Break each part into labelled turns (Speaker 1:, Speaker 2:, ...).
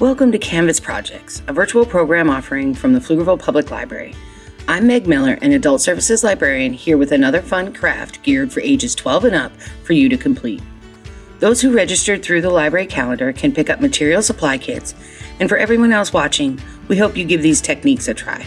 Speaker 1: Welcome to Canvas Projects, a virtual program offering from the Pflugerville Public Library. I'm Meg Miller, an Adult Services Librarian, here with another fun craft geared for ages 12 and up for you to complete. Those who registered through the library calendar can pick up material supply kits, and for everyone else watching, we hope you give these techniques a try.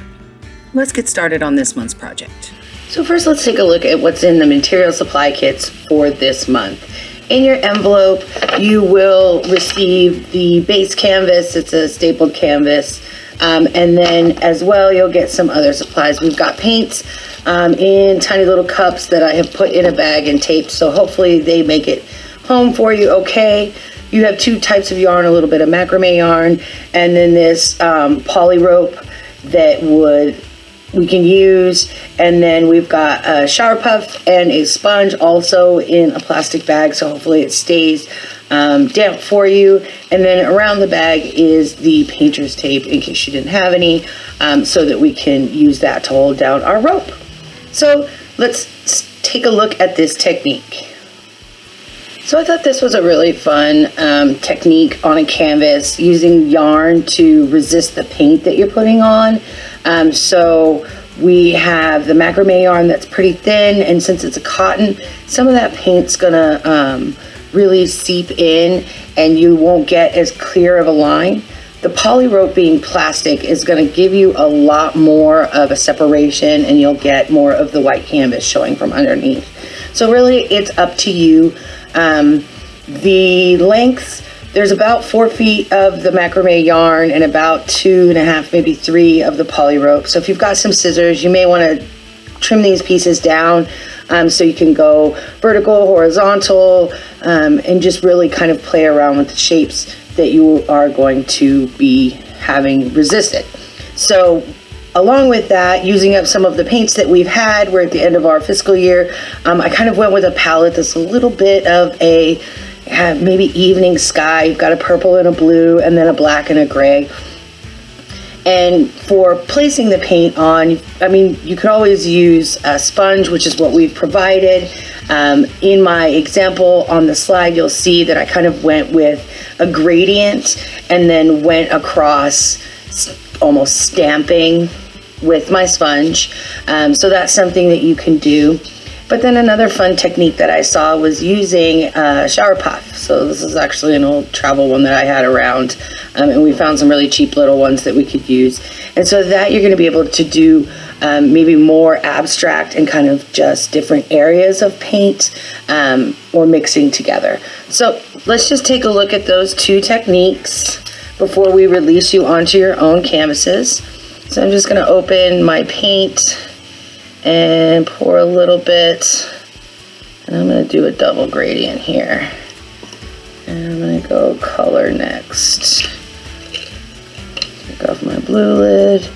Speaker 1: Let's get started on this month's project. So first let's take a look at what's in the material supply kits for this month. In your envelope, you will receive the base canvas. It's a stapled canvas. Um, and then as well, you'll get some other supplies. We've got paints um, in tiny little cups that I have put in a bag and taped. So hopefully they make it home for you okay. You have two types of yarn, a little bit of macrame yarn, and then this um, poly rope that would we can use. And then we've got a shower puff and a sponge also in a plastic bag. So hopefully it stays um, damp for you. And then around the bag is the painter's tape in case you didn't have any um, so that we can use that to hold down our rope. So let's take a look at this technique. So I thought this was a really fun um, technique on a canvas using yarn to resist the paint that you're putting on. Um, so we have the macrame yarn that's pretty thin and since it's a cotton, some of that paint's gonna um, really seep in and you won't get as clear of a line. The poly rope being plastic is gonna give you a lot more of a separation and you'll get more of the white canvas showing from underneath. So really it's up to you. Um, the lengths there's about four feet of the macrame yarn and about two and a half, maybe three of the poly rope. So if you've got some scissors, you may want to trim these pieces down um, so you can go vertical, horizontal, um, and just really kind of play around with the shapes that you are going to be having resisted. So along with that, using up some of the paints that we've had, we're at the end of our fiscal year, um, I kind of went with a palette that's a little bit of a maybe evening sky. You've got a purple and a blue, and then a black and a gray. And for placing the paint on, I mean, you could always use a sponge, which is what we've provided. Um, in my example on the slide, you'll see that I kind of went with a gradient and then went across almost stamping with my sponge. Um, so that's something that you can do. But then another fun technique that I saw was using a shower puff. So this is actually an old travel one that I had around um, and we found some really cheap little ones that we could use. And so that you're gonna be able to do um, maybe more abstract and kind of just different areas of paint um, or mixing together. So let's just take a look at those two techniques before we release you onto your own canvases. So I'm just gonna open my paint and pour a little bit. And I'm to do a double gradient here. And I'm to go color next. Take off my blue lid.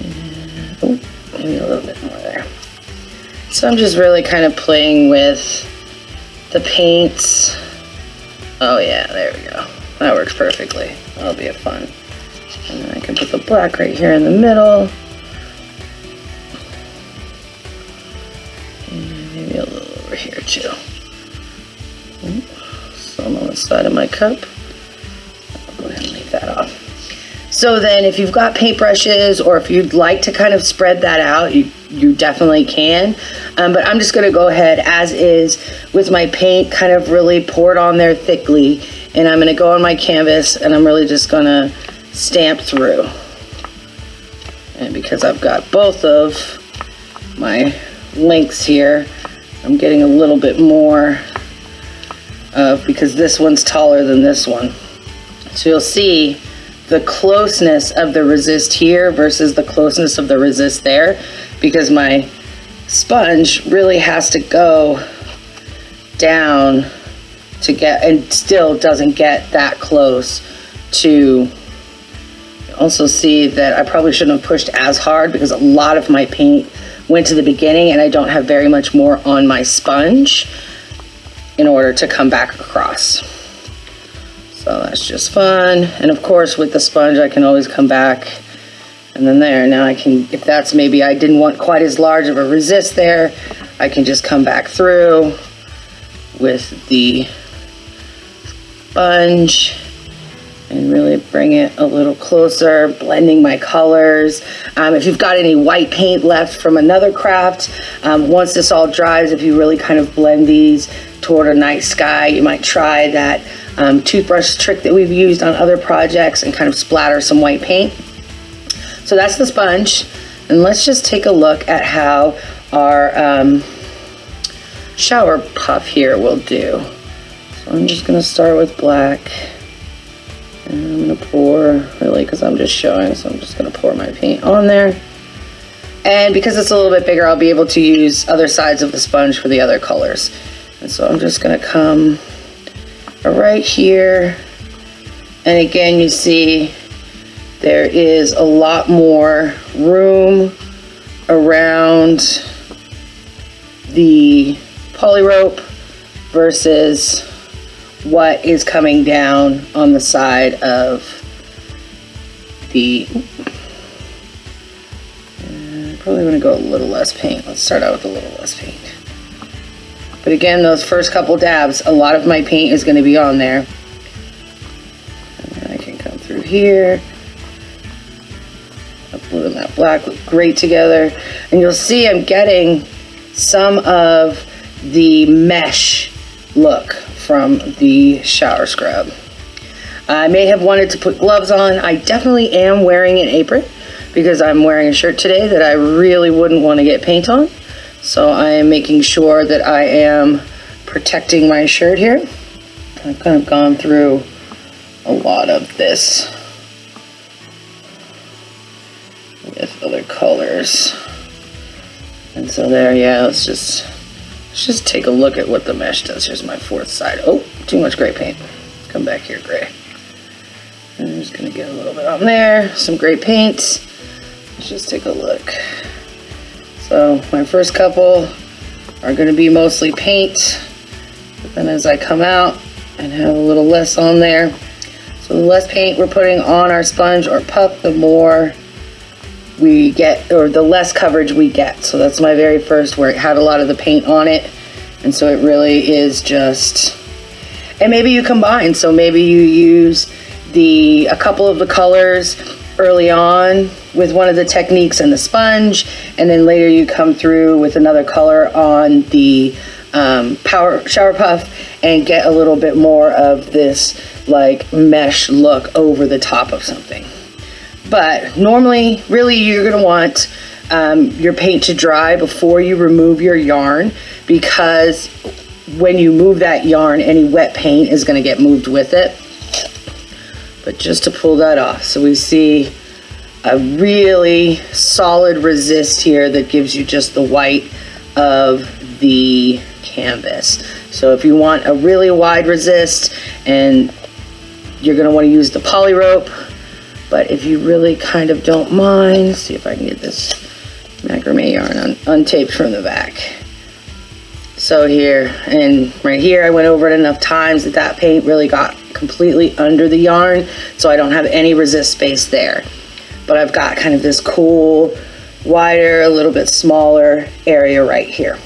Speaker 1: And, maybe a little bit more there. So I'm just really kind of playing with the paints. Oh yeah, there we go. That works perfectly. That'll be a fun. And then I can put the black right here in the middle. And maybe a little over here too. Some on the side of my cup. I'll go ahead and leave that off. So then if you've got paintbrushes or if you'd like to kind of spread that out, you, you definitely can. Um, but I'm just gonna go ahead as is with my paint, kind of really pour it on there thickly. And I'm gonna go on my canvas and I'm really just gonna stamp through. And because I've got both of my links here, I'm getting a little bit more of, because this one's taller than this one. So you'll see the closeness of the resist here versus the closeness of the resist there because my sponge really has to go down to get and still doesn't get that close to also see that I probably shouldn't have pushed as hard because a lot of my paint went to the beginning and I don't have very much more on my sponge in order to come back across. So that's just fun. And of course with the sponge I can always come back and then there. Now I can, if that's maybe I didn't want quite as large of a resist there, I can just come back through with the sponge and really bring it a little closer, blending my colors. Um, if you've got any white paint left from another craft, um, once this all dries, if you really kind of blend these toward a night sky, you might try that um, toothbrush trick that we've used on other projects and kind of splatter some white paint. So that's the sponge. And let's just take a look at how our um, shower puff here will do. So I'm just gonna start with black. I'm gonna pour, really, because I'm just showing, so I'm just gonna pour my paint on there. And because it's a little bit bigger, I'll be able to use other sides of the sponge for the other colors. And so I'm just gonna come right here. And again, you see there is a lot more room around the poly rope versus what is coming down on the side of the uh, probably want to go a little less paint. Let's start out with a little less paint. But again those first couple dabs a lot of my paint is going to be on there. I can come through here. That blue and that black look great together. And you'll see I'm getting some of the mesh look from the shower scrub. I may have wanted to put gloves on. I definitely am wearing an apron because I'm wearing a shirt today that I really wouldn't want to get paint on. So I am making sure that I am protecting my shirt here. I've kind of gone through a lot of this with other colors. And so there, yeah, let's just Let's just take a look at what the mesh does. Here's my fourth side. Oh, too much gray paint. Come back here, gray. I'm just gonna get a little bit on there, some gray paint. Let's just take a look. So my first couple are gonna be mostly paint. But then as I come out and have a little less on there, so the less paint we're putting on our sponge or pup, the more we get, or the less coverage we get. So that's my very first where it had a lot of the paint on it. And so it really is just, and maybe you combine. So maybe you use the, a couple of the colors early on with one of the techniques and the sponge. And then later you come through with another color on the um, power shower puff and get a little bit more of this like mesh look over the top of something. But normally, really, you're gonna want um, your paint to dry before you remove your yarn because when you move that yarn, any wet paint is gonna get moved with it. But just to pull that off, so we see a really solid resist here that gives you just the white of the canvas. So if you want a really wide resist and you're gonna wanna use the poly rope, but if you really kind of don't mind, see if I can get this macrame yarn un untaped from the back. So here, and right here, I went over it enough times that that paint really got completely under the yarn, so I don't have any resist space there. But I've got kind of this cool, wider, a little bit smaller area right here.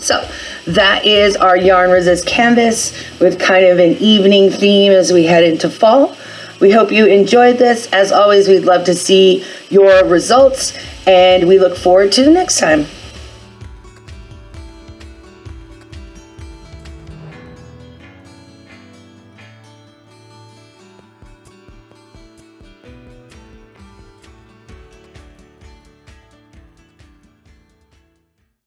Speaker 1: So that is our yarn resist canvas with kind of an evening theme as we head into fall. We hope you enjoyed this. As always, we'd love to see your results and we look forward to the next time.